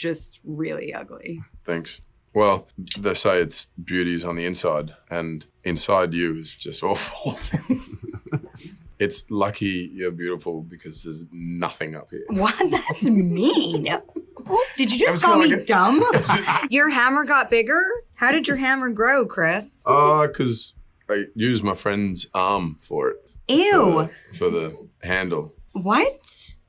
just really ugly. Thanks. Well, they say it's beauty is on the inside, and inside you is just awful. it's lucky you're beautiful because there's nothing up here. What? That's mean. Did you just call me like dumb? your hammer got bigger? How did your hammer grow, Chris? Uh, because I used my friend's arm for it. Ew. For the, for the handle. What?